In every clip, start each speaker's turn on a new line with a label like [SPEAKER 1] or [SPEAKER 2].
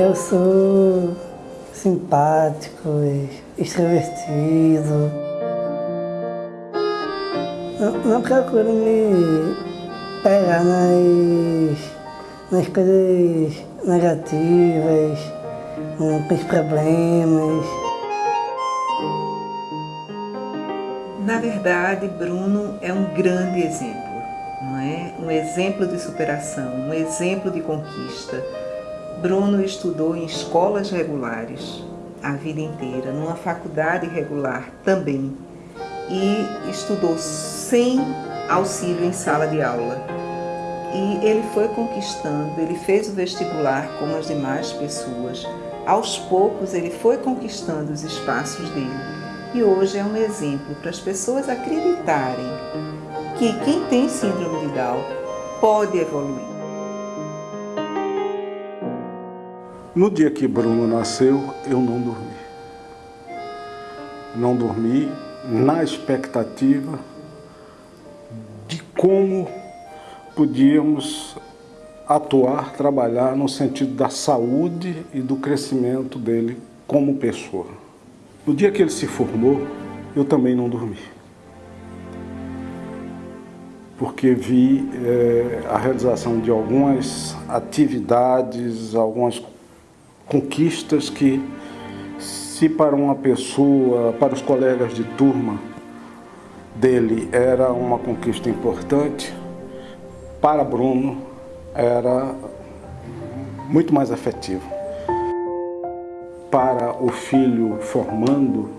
[SPEAKER 1] eu sou simpático, extrovertido. Não, não procuro me pegar nas, nas coisas negativas, com os problemas.
[SPEAKER 2] Na verdade, Bruno é um grande exemplo, não é? Um exemplo de superação, um exemplo de conquista. Bruno estudou em escolas regulares a vida inteira, numa faculdade regular também, e estudou sem auxílio em sala de aula. E ele foi conquistando, ele fez o vestibular como as demais pessoas. Aos poucos ele foi conquistando os espaços dele e hoje é um exemplo para as pessoas acreditarem que quem tem síndrome de Down pode evoluir.
[SPEAKER 3] No dia que Bruno nasceu, eu não dormi. Não dormi na expectativa de como podíamos atuar, trabalhar no sentido da saúde e do crescimento dele como pessoa. No dia que ele se formou, eu também não dormi. Porque vi é, a realização de algumas atividades, algumas conquistas que, se para uma pessoa, para os colegas de turma dele era uma conquista importante, para Bruno era muito mais afetivo para o filho formando,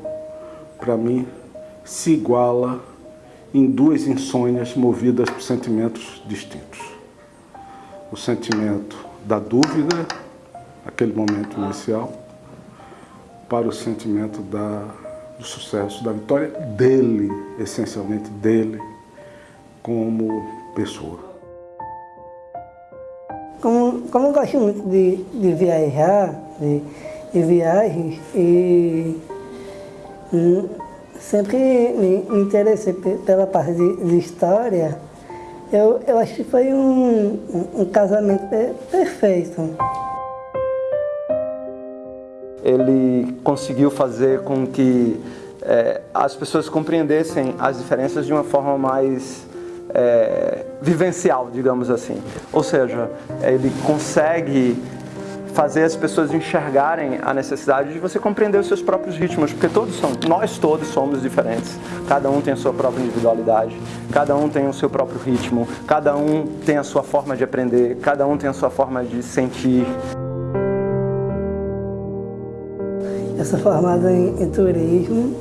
[SPEAKER 3] para mim, se iguala em duas insônias movidas por sentimentos distintos. O sentimento da dúvida, aquele momento inicial, para o sentimento da, do sucesso, da vitória dele, essencialmente dele, como pessoa.
[SPEAKER 1] Como, como eu gosto muito de, de viajar, de, de viagens e hum, sempre me, interessei pela parte de, de, história. Eu, eu acho que foi um, um casamento perfeito.
[SPEAKER 4] Ele conseguiu fazer com que é, as pessoas compreendessem as diferenças de uma forma mais é, vivencial, digamos assim. Ou seja, ele consegue fazer as pessoas enxergarem a necessidade de você compreender os seus próprios ritmos, porque todos são, nós todos somos diferentes. Cada um tem a sua própria individualidade, cada um tem o seu próprio ritmo, cada um tem a sua forma de aprender, cada um tem a sua forma de sentir.
[SPEAKER 1] Eu sou formado em, em turismo,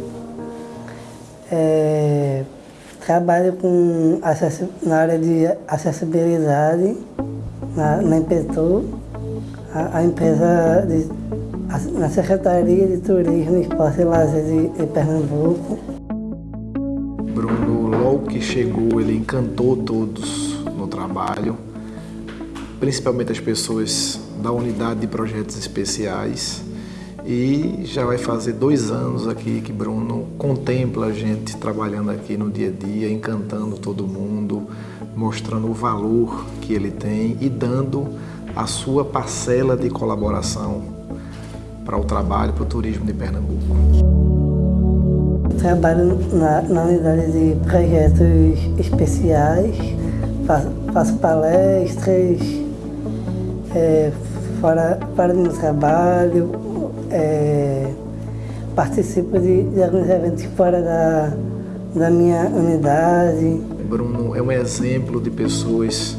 [SPEAKER 1] é, trabalho com na área de acessibilidade na, na Impetu a, a empresa de, a, na Secretaria de Turismo, Esporte e Lazer de, de Pernambuco.
[SPEAKER 5] Bruno, logo que chegou, ele encantou todos no trabalho, principalmente as pessoas da unidade de projetos especiais. E já vai fazer dois anos aqui que Bruno contempla a gente trabalhando aqui no dia a dia, encantando todo mundo, mostrando o valor que ele tem e dando a sua parcela de colaboração para o trabalho, para o turismo de Pernambuco.
[SPEAKER 1] Trabalho na, na unidade de projetos especiais, faço, faço palestras, é, fora, fora do meu trabalho, é, participo de, de, alguns eventos fora da, da minha unidade.
[SPEAKER 5] Bruno é um exemplo de pessoas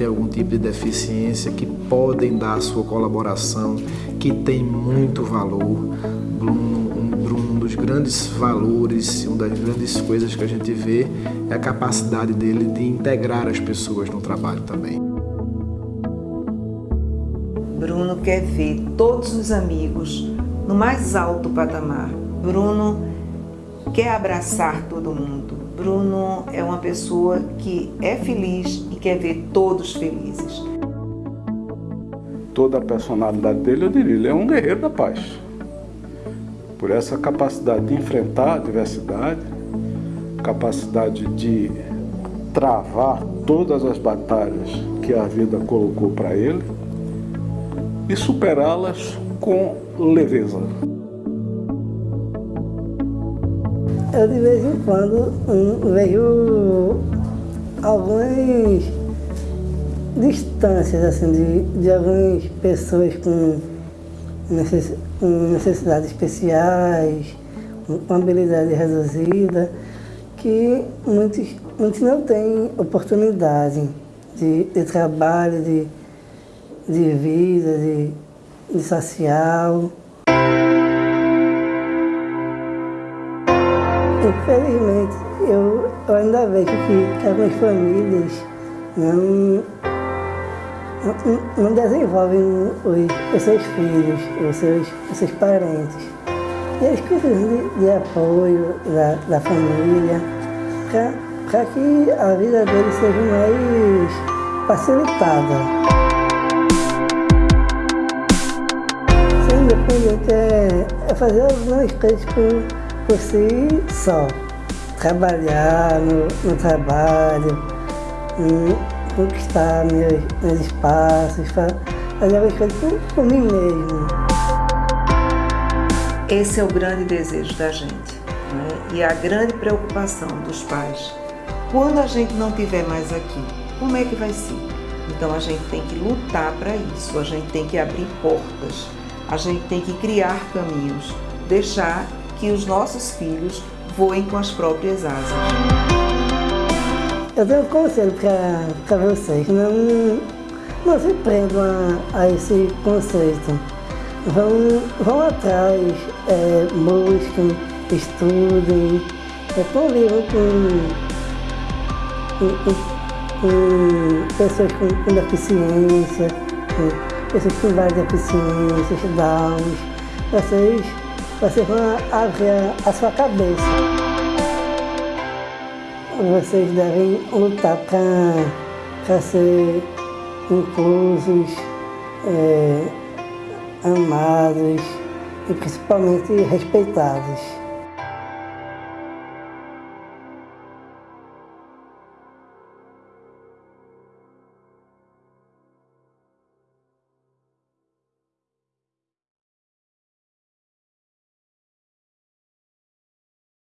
[SPEAKER 5] tem algum tipo de deficiência, que podem dar a sua colaboração, que tem muito valor. Bruno, um, Bruno, um dos grandes valores, uma das grandes coisas que a gente vê é a capacidade dele de integrar as pessoas no trabalho também.
[SPEAKER 2] Bruno quer ver todos os amigos no mais alto patamar. Bruno quer abraçar todo mundo. Bruno é uma pessoa que é feliz e quer ver todos felizes.
[SPEAKER 3] Toda a personalidade dele, eu diria, ele é um guerreiro da paz. Por essa capacidade de enfrentar a diversidade, capacidade de travar todas as batalhas que a vida colocou para ele e superá-las com leveza.
[SPEAKER 1] Eu de vez em quando um, vejo algumas distâncias assim, de, de algumas pessoas com, necess, com necessidades especiais, com habilidade reduzida, que muitos, muitos não têm oportunidade de, de trabalho, de, de vida, de, de social. Infelizmente, eu, eu ainda vejo que, que algumas famílias não, não, não desenvolvem os, os, seus filhos, os seus, os seus parentes. E eles precisam de, de apoio da, da família para que a vida deles seja mais facilitada. Independente é, é fazer algumas coisas por, por si só. Trabalhar no, no trabalho, conquistar meus, meus espaços, fazer algumas coisas por, por mim mesmo.
[SPEAKER 2] Esse é o grande desejo da gente né? e a grande preocupação dos pais. Quando a gente não estiver mais aqui, como é que vai ser? Então a gente tem que lutar para isso, a gente tem que abrir portas, a gente tem que criar caminhos, deixar que os nossos filhos voem com as próprias asas.
[SPEAKER 1] Eu tenho um conselho para vocês, não, não se prendam a, a esse conceito. Vão, vão atrás, é, busquem, estudem, é, convivam com, com, com, pessoas com, com deficiência, com pessoas com várias deficiências, Downs. Vocês, vocês vão abrir a sua cabeça. Vocês devem lutar para ser inclusos, é, amados e principalmente respeitados.